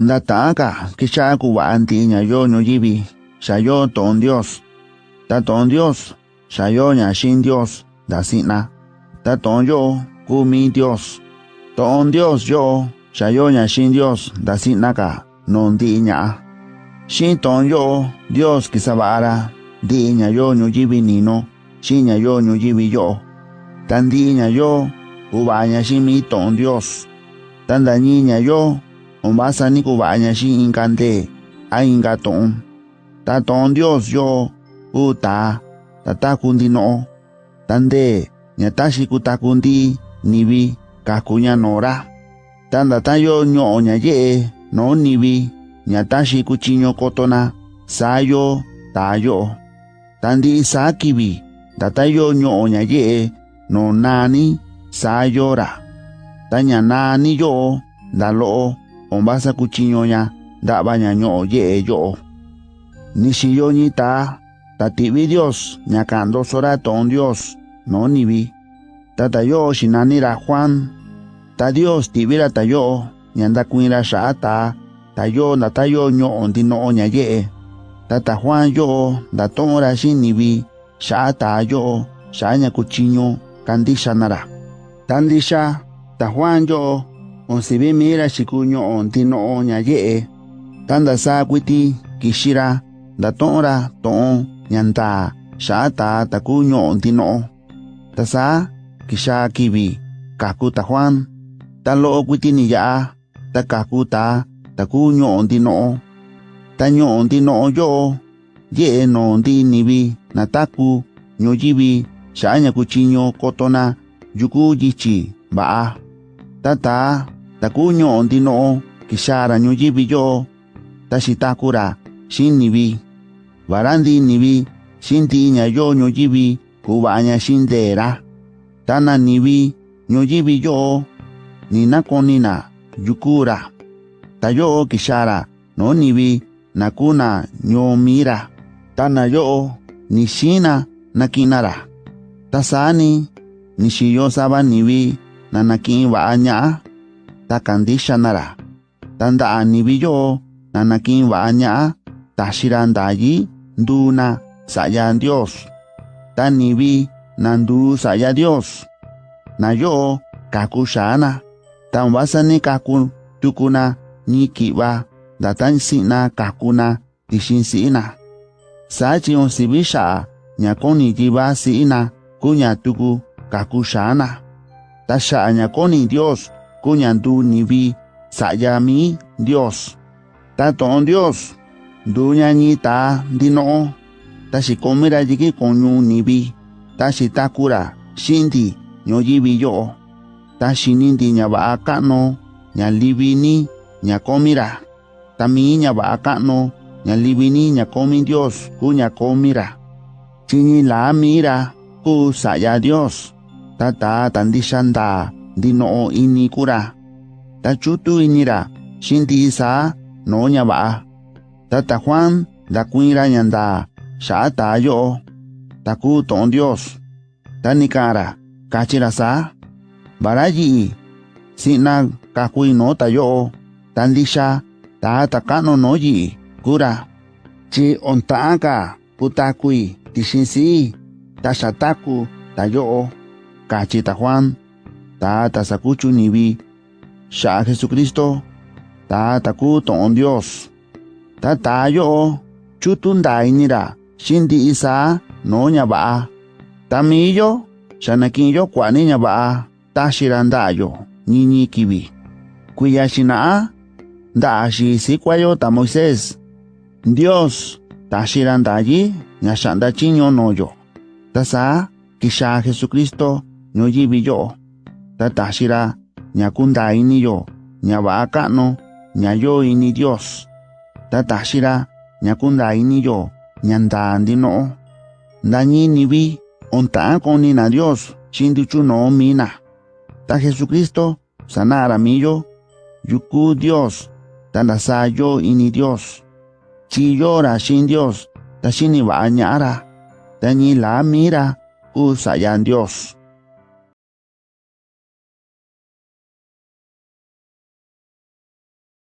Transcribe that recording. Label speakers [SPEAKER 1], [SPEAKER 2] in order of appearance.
[SPEAKER 1] Ndataka kicha kubanti nya yo no yibi. Shayo ton Dios. Ta ton Dios. Shayo nya shin Dios. Da sina. Ta ton yo kumi Dios. Ton Dios yo. Shayo nya shin Dios. Da sina ka. Non di nya. Shin ton yo. Dios kisabara. Di nya yo no yibi nino. Shin nya yo no yibi yo. Tan di nya yo. Ubaña shin mi ton Dios. Tan da niña yo. ombasa ni kuvaña si inka nde a inka tuun ta tuun dios yo u ta ta ta kundi noo ta nde ña ta si ku ta kundi nivi kaku ña noora ta nda ta yo ño'o ña yee noo nivi ña ta si ku tyiño koto na saa yo taa yo'o ta ndi'i saa kivi nda ta yo ño'o ña yee noo naani saa yo ra. Ta ña naani yo'o nda lo'o Ombasa kuchiño nya. Da baña nyo ye yo. Nishiyo ni ta. Tatibi Dios. Nyakando sora ton Dios. No nibi. Tatayo shinanira Juan. Ta Dios tibira tayo. Nyanda kuira shata. Tayo na tayo nyo ondi no nya ye. Tata Juan yo. Da tonra shin nibi. Shata yo. Shanya kuchiño. Kandisha nara. Tandisha. Ta Juan yo. onsive mira xikuño ontino'o ñaye'e ta ndasákuiti kixira ndato'onra to'on ñandaa xa'ata taku ño'o ntino'o ta sa kixa kivi kaku ta juan. Ta lo'o kuitini ya'a, ta kaku ta taku ño'o ntino'o ta ño'o ntino'o yo'o. Ye'e no ntinivi nataku ñoyivi xa'a ñakuchiño kotona yuku yichi, va'a. Ta taa takuño ndino'o kixara ñuyivi yo'o taxitakura xinivi varandinivi xintiña yo ñuyivi kuvaña xindera tananivi ñuyivi yo'o ninakonina yukura. Tayo'o kixara nonivi nakuna ñomira tana yo'o nixina nakinara tasani nixiyo sava na nanakin va'a ña'a takandisha nara tanda anibiyo nanakin waanya tashirandayi duna saya Dios. Tanibi nandu saya Dios. Nayo kakushana tanwasani kakun tukuna nikiwa datansina kakuna tishinsina si sibisha nyakoni jiba sina kunya tuku kakushana tasha anyakoni Dios Kunya ndu nibi. Sayami Dios. Taton Dios. Dunya ni ta dino. Tashi komira jiki konyu nibi. Tashi takura. Shindi. Nyoyibi yo. Tashi nindi nyaba akano. Nyalibini. Nyakomira. Tami nyaba akano. Nyalibini nyakomi Dios. Ku nyakomira. Chini la mira. Ku saya Dios. Tata tandishanda. di noo ini kura. Ta chutu inira, shinti isa, no nya ba. Ta ta Juan, da kuira nyanda, sha ta yo. Ta ku ton Dios. Ta nikara, kachira sa. Baraji, sina kakui no ta yo. Tan disha, ta takano no yi, kura. Chi ontaaka, putakui, tishinsi, ta shataku, ta yo. Kachita Juan, Tata sakuchu nibi. Sha Jesucristo. Tata kuto on Dios. Tata yo o. Chutundai nira. Shindi isa no nya ba. Tamiyo. Shanakinyo kwa niña ba. Tashirandayo. Niñi kibi. Kuyashinaa. Daashi sikwayo ta Moisés. Dios. Tashirandayi. Nyashanda chinyo noyo. Tasa. Kisha Jesucristo. Noyibi yo. Ta tashira. Nyakunda ini yo. Nyaba akano. Nyayo ini Dios. Ta tashira. Nyakunda ini yo. Nyanda andino. Dañi nibi. Onta koni na Dios. Shindichu no mina. Ta Jesucristo. Sanara millo. Yuku Dios. Tanasayo ini Dios. Chiyora shin Dios. Ta shini ba anyara. Dañi la mira. Usayan Dios.